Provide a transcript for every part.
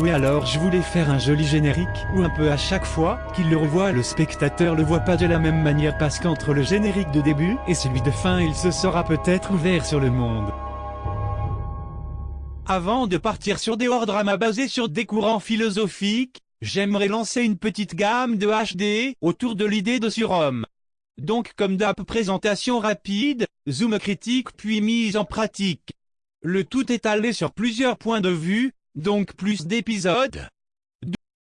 Oui alors je voulais faire un joli générique, où un peu à chaque fois qu'il le revoit le spectateur le voit pas de la même manière parce qu'entre le générique de début et celui de fin il se sera peut-être ouvert sur le monde. Avant de partir sur des hors dramas basés sur des courants philosophiques, j'aimerais lancer une petite gamme de HD autour de l'idée de surhomme. Donc comme d'hab présentation rapide, zoom critique puis mise en pratique. Le tout étalé sur plusieurs points de vue, donc plus d'épisodes.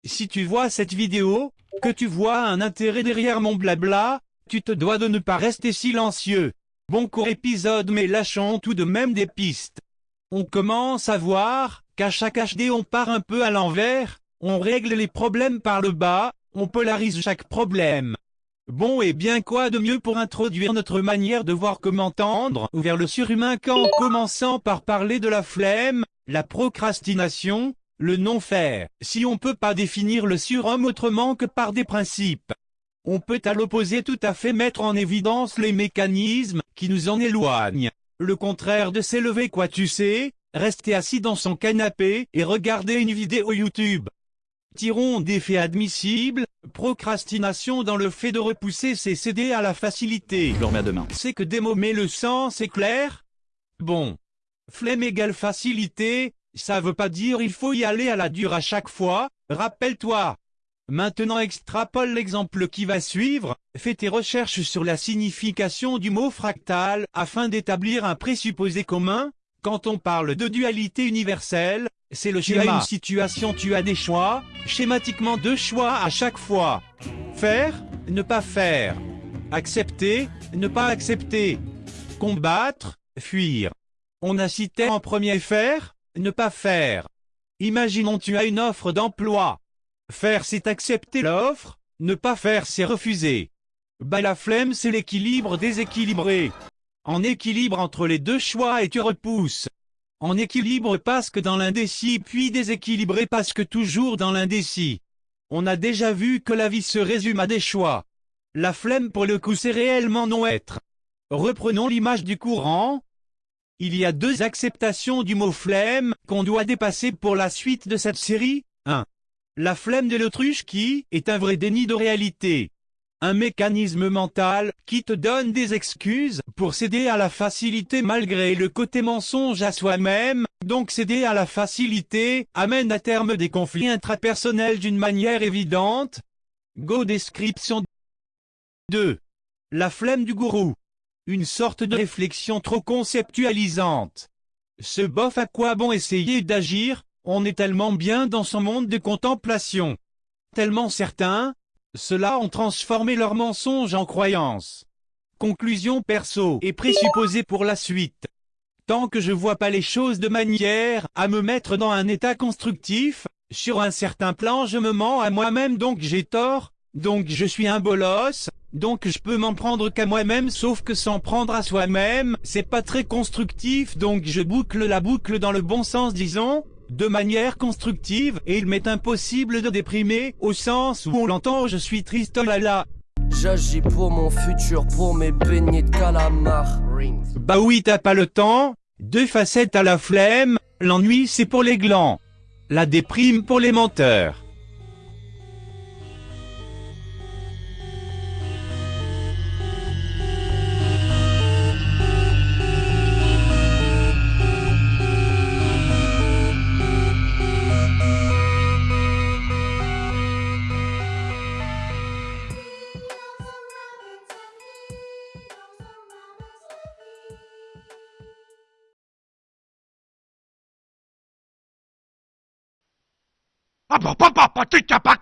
Si tu vois cette vidéo, que tu vois un intérêt derrière mon blabla, tu te dois de ne pas rester silencieux. Bon court épisode mais lâchons tout de même des pistes. On commence à voir, qu'à chaque HD on part un peu à l'envers, on règle les problèmes par le bas, on polarise chaque problème. Bon et bien quoi de mieux pour introduire notre manière de voir comment tendre vers le surhumain qu'en commençant par parler de la flemme, la procrastination, le non-faire, si on peut pas définir le surhomme autrement que par des principes. On peut à l'opposé tout à fait mettre en évidence les mécanismes qui nous en éloignent. Le contraire de s'élever quoi tu sais, rester assis dans son canapé et regarder une vidéo YouTube. Tirons des faits admissibles, procrastination dans le fait de repousser c'est céder à la facilité. Demain. C'est que démommer le sens c'est clair Bon, Flemme égale facilité, ça veut pas dire il faut y aller à la dure à chaque fois, rappelle-toi. Maintenant extrapole l'exemple qui va suivre, fais tes recherches sur la signification du mot fractal afin d'établir un présupposé commun. Quand on parle de dualité universelle, c'est le schéma. Tu as une situation, tu as des choix, schématiquement deux choix à chaque fois. Faire, ne pas faire. Accepter, ne pas accepter. Combattre, fuir. On a cité en premier faire, ne pas faire. Imaginons tu as une offre d'emploi. Faire c'est accepter l'offre, ne pas faire c'est refuser. Bah la flemme c'est l'équilibre déséquilibré. En équilibre entre les deux choix et tu repousses. En équilibre parce que dans l'indécis puis déséquilibré parce que toujours dans l'indécis. On a déjà vu que la vie se résume à des choix. La flemme pour le coup c'est réellement non-être. Reprenons l'image du courant, il y a deux acceptations du mot flemme qu'on doit dépasser pour la suite de cette série. 1. La flemme de l'autruche qui est un vrai déni de réalité. Un mécanisme mental qui te donne des excuses pour céder à la facilité malgré le côté mensonge à soi-même, donc céder à la facilité amène à terme des conflits intrapersonnels d'une manière évidente. Go description 2. La flemme du gourou une sorte de réflexion trop conceptualisante. Ce bof à quoi bon essayer d'agir, on est tellement bien dans son monde de contemplation. Tellement certains, ceux-là ont transformé leurs mensonges en croyances. Conclusion perso et présupposée pour la suite. Tant que je vois pas les choses de manière à me mettre dans un état constructif, sur un certain plan je me mens à moi-même donc j'ai tort, donc je suis un bolos, donc je peux m'en prendre qu'à moi-même sauf que s'en prendre à soi-même, c'est pas très constructif donc je boucle la boucle dans le bon sens disons, de manière constructive et il m'est impossible de déprimer au sens où on l'entend je suis triste oh là là. J'agis pour mon futur, pour mes beignets de calamar. Bah oui t'as pas le temps, deux facettes à la flemme, l'ennui c'est pour les glands, la déprime pour les menteurs. Bah bah bah t'es pas